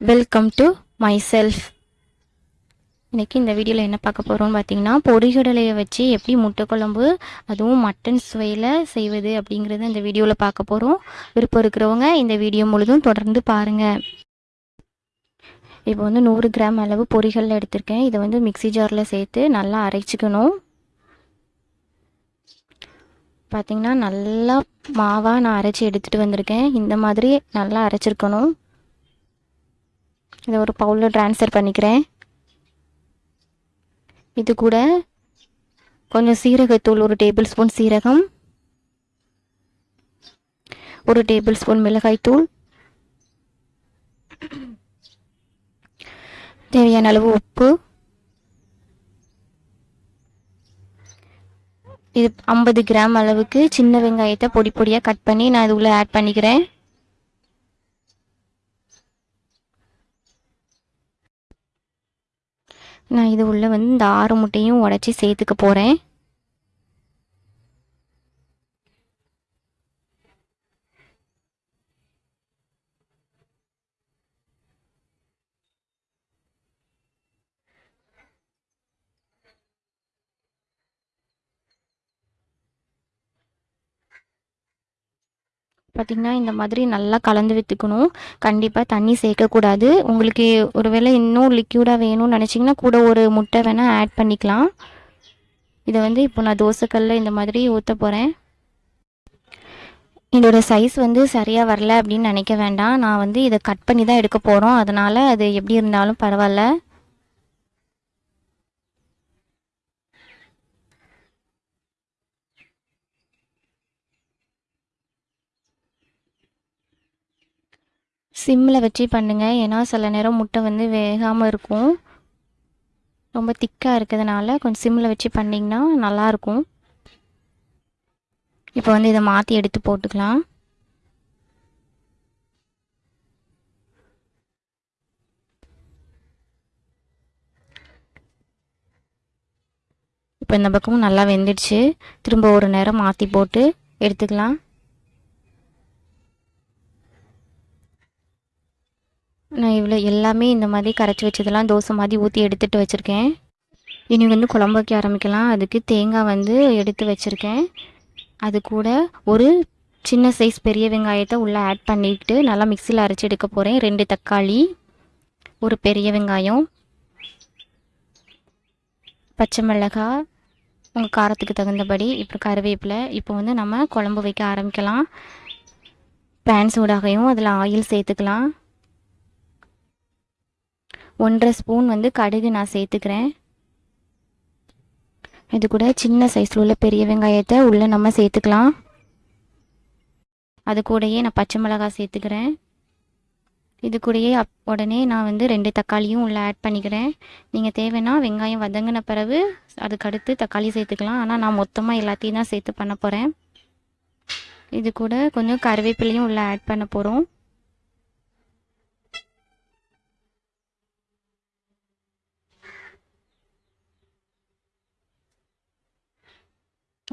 Welcome to my self இன்றைக்கி இந்த வீடியோவில் என்ன பார்க்க போகிறோம்னு பார்த்தீங்கன்னா பொரிகடலையை வச்சு எப்படி முட்டை குழம்பு அதுவும் மட்டன் சுவையில் செய்வது அப்படிங்கிறத இந்த வீடியோவில் பார்க்க போகிறோம் விருப்பம் இருக்கிறவங்க இந்த வீடியோ முழுதும் தொடர்ந்து பாருங்கள் இப்போ வந்து நூறு கிராம் அளவு பொறிகளில் எடுத்திருக்கேன். இதை வந்து மிக்ஸி ஜாரில் சேர்த்து நல்லா அரைச்சிக்கணும். பார்த்திங்கன்னா நல்லா மாவாக நான் அரைச்சி எடுத்துகிட்டு வந்திருக்கேன். இந்த மாதிரி நல்லா அரைச்சிருக்கணும். இதை ஒரு பவுலில் ட்ரான்ஸ்ஃபர் பண்ணிக்கிறேன். இது கூட கொஞ்சம் சீரகத்தூள் ஒரு டேபிள் ஸ்பூன் சீரகம் ஒரு டேபிள் ஸ்பூன் மிளகாய்த்தூள். தேவையான அளவு உப்பு. இது ஐம்பது கிராம் அளவுக்கு சின்ன வெங்காயத்தை பொடி பொடியாக கட் பண்ணி நான் இது உள்ளே ஆட் பண்ணிக்கிறேன். நான் இது உள்ளே வந்து இந்த ஆறு முட்டையும் உடச்சி சேர்த்துக்க போகிறேன் பார்த்திங்கன்னா இந்த மாதிரி நல்லா கலந்து விற்றுக்கணும் கண்டிப்பாக தண்ணி சேர்க்கக்கூடாது உங்களுக்கு ஒருவேளை இன்னும் லிக்யூடாக வேணும்னு நினச்சிங்கன்னா கூட ஒரு முட்டை வேணால் ஆட் பண்ணிக்கலாம். இதை வந்து இப்போ நான் தோசைக்கல்ல இந்த மாதிரி ஊற்ற போகிறேன் இதோட சைஸ் வந்து சரியாக வரல அப்படின்னு நினைக்க வேண்டாம். நான் வந்து இதை கட் பண்ணி தான் எடுக்க போகிறோம் அதனால் அது எப்படி இருந்தாலும் பரவாயில்ல. சிம்மில் வச்சு பண்ணுங்கள் ஏன்னா சில நேரம் முட்டை வந்து வேகாமல் இருக்கும். ரொம்ப திக்காக இருக்கிறதுனால கொஞ்சம் சிம்மில் வச்சு பண்ணிங்கன்னா நல்லாயிருக்கும் இப்போ வந்து இதை மாற்றி எடுத்து போட்டுக்கலாம். இப்போ இந்த பக்கமும் நல்லா வெந்துடுச்சு. திரும்ப ஒரு நேரம் மாற்றி போட்டு எடுத்துக்கலாம். நான் இவ்வளோ எல்லாமே இந்த மாதிரி கரைச்சி வச்சதெல்லாம் தோசை மாதிரி ஊற்றி எடுத்துகிட்டு வச்சுருக்கேன். இனி வந்து குழம்பு வைக்க ஆரம்பிக்கலாம். அதுக்கு தேங்காய் வந்து எடுத்து வச்சுருக்கேன். அது கூட ஒரு சின்ன சைஸ் பெரிய வெங்காயத்தை உள்ளே ஆட் பண்ணிக்கிட்டு நல்லா மிக்சியில் அரைச்சி எடுக்க போகிறேன் ரெண்டு தக்காளி ஒரு பெரிய வெங்காயம் பச்சை மிளகாய் உங்கள் காரத்துக்கு தகுந்தபடி இப்போ கருவேப்பிலை. இப்போ வந்து நம்ம குழம்பு வைக்க ஆரம்பிக்கலாம். பேன் சூடாகையும் அதில் ஆயில் சேர்த்துக்கலாம். ஒன்றரை ஸ்பூன் வந்து கடுகு நான் சேர்த்துக்கிறேன். இது கூட சின்ன சைஸில் உள்ள பெரிய வெங்காயத்தை உள்ளே நம்ம சேர்த்துக்கலாம். அது கூடயே நான் பச்சை மிளகாய் சேர்த்துக்கிறேன். இது கூடயே அப் உடனே நான் வந்து ரெண்டு தக்காளியும் உள்ளே ஆட் பண்ணிக்கிறேன். நீங்கள் தேவைன்னா வெங்காயம் வதங்கின பிறகு அதுக்கடுத்து தக்காளி சேர்த்துக்கலாம். ஆனால் நான் மொத்தமாக எல்லாத்தையும் தான் சேர்த்து பண்ண போகிறேன் இது கூட கொஞ்சம் கருவேப்பிலையும் உள்ளே ஆட் பண்ண போகிறோம்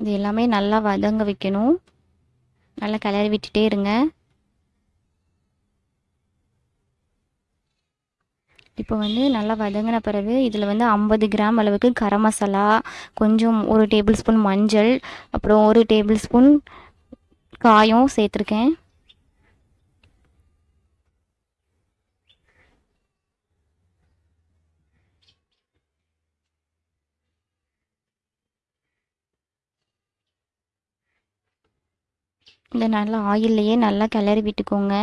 இது எல்லாமே நல்லா வதங்க வைக்கணும். நல்லா கிளறி விட்டுட்டே இருங்க. இப்போ வந்து நல்லா வதங்கின பிறகு இதில் வந்து ஐம்பது கிராம் அளவுக்கு கரம் மசாலா கொஞ்சம் ஒரு டேபிள் ஸ்பூன் மஞ்சள் அப்புறம் ஒரு டேபிள் ஸ்பூன் காயும் சேர்த்துருக்கேன். இந்த நல்லா ஆயில்லையே நல்லா கிளறி விட்டுக்கோங்க.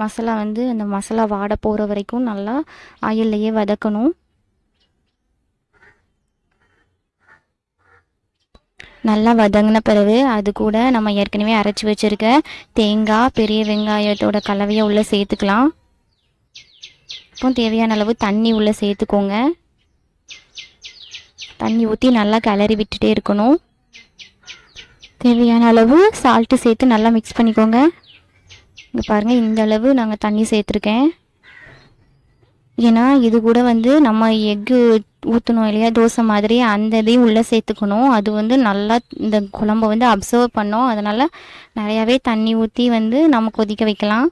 மசாலா வந்து அந்த மசாலா வாட போகிற வரைக்கும் நல்லா ஆயில்லையே வதக்கணும். நல்லா வதங்கின பிறகு அது கூட நம்ம ஏற்கனவே அரைச்சி வச்சுருக்க தேங்காய் பெரிய வெங்காயத்தோட கலவையை உள்ளே சேர்த்துக்கலாம். இப்போ தேவையான அளவு தண்ணி உள்ளே சேர்த்துக்கோங்க. தண்ணி ஊற்றி நல்லா கிளறி விட்டுட்டே இருக்கணும். தேவையான அளவு சால்ட்டு சேர்த்து நல்லா மிக்ஸ் பண்ணிக்கோங்க. இங்கே பாருங்கள் இந்த அளவு நாங்கள் தண்ணி சேர்த்துருக்கேன். ஏன்னா இது கூட வந்து நம்ம எக்கு ஊற்றணும் இல்லையா? தோசை மாதிரி அந்த இதையும் உள்ளே சேர்த்துக்கணும். அது வந்து நல்லா இந்த குழம்ப வந்து அப்சர்வ் பண்ணோம். அதனால் நிறையாவே தண்ணி ஊற்றி வந்து நம்ம கொதிக்க வைக்கலாம்.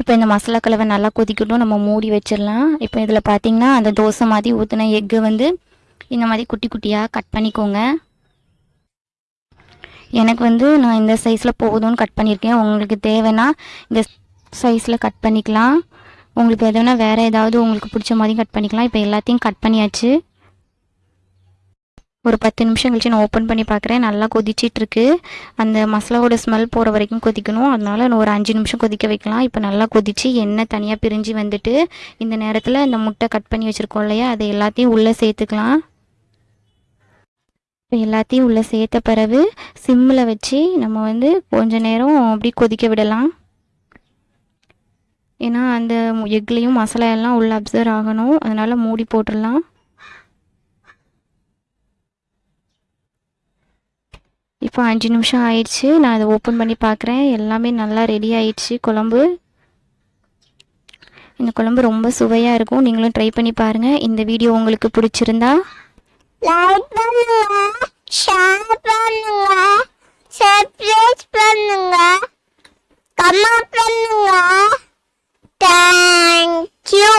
இப்போ இந்த மசாலா கலவை நல்லா கொதிக்கட்டும். நம்ம மூடி வச்சிடலாம். இப்போ இதில் பார்த்தீங்கன்னா அந்த தோசை மாதிரி ஊற்றின எக்கு வந்து இந்த மாதிரி குட்டி குட்டியாக கட் பண்ணிக்கோங்க. எனக்கு வந்து நான் இந்த சைஸில் போதும்னு கட் பண்ணியிருக்கேன் உங்களுக்கு தேவைன்னா இந்த சைஸில் கட் பண்ணிக்கலாம். உங்களுக்கு எதுனா வேறு ஏதாவது உங்களுக்கு பிடிச்ச மாதிரி கட் பண்ணிக்கலாம். இப்போ எல்லாத்தையும் கட் பண்ணியாச்சு. ஒரு பத்து நிமிஷம் கழிச்சு நான் ஓப்பன் பண்ணி பார்க்குறேன் நல்லா கொதிச்சிட்ருக்கு அந்த மசாலாவோட ஸ்மெல் போகிற வரைக்கும் கொதிக்கணும். அதனால் நான் ஒரு அஞ்சு நிமிஷம் கொதிக்க வைக்கலாம். இப்போ நல்லா கொதிச்சு எண்ணெய் தனியாக பிரிஞ்சு வந்துட்டு இந்த நேரத்தில் இந்த முட்டை கட் பண்ணி வச்சுருக்கோம் இல்லையா? அதை எல்லாத்தையும் உள்ளே சேர்த்துக்கலாம். எல்லாத்தையும் உள்ளே சேர்த்த பிறகு சிம்மில் வச்சு நம்ம வந்து கொஞ்ச நேரம் அப்படி கொதிக்க விடலாம். ஏன்னா அந்த எக்லேயும் மசாலா எல்லாம் உள்ளே அப்சர்வ் ஆகணும். அதனால் மூடி போட்டுடலாம். இப்போ அஞ்சு நிமிஷம் ஆயிடுச்சு. நான் அதை ஓப்பன் பண்ணி பார்க்குறேன். எல்லாமே நல்லா ரெடி ஆயிடுச்சு. குழம்பு. இந்த குழம்பு ரொம்ப சுவையாக இருக்கும். நீங்களும் ட்ரை பண்ணி பாருங்கள் இந்த வீடியோ உங்களுக்கு பிடிச்சிருந்தா like பண்ணுங்க ஷேர் பண்ணுங்க சப்ஸ்கிரைப் பண்ணுங்க கமெண்ட் பண்ணுங்க தேங்க்யூ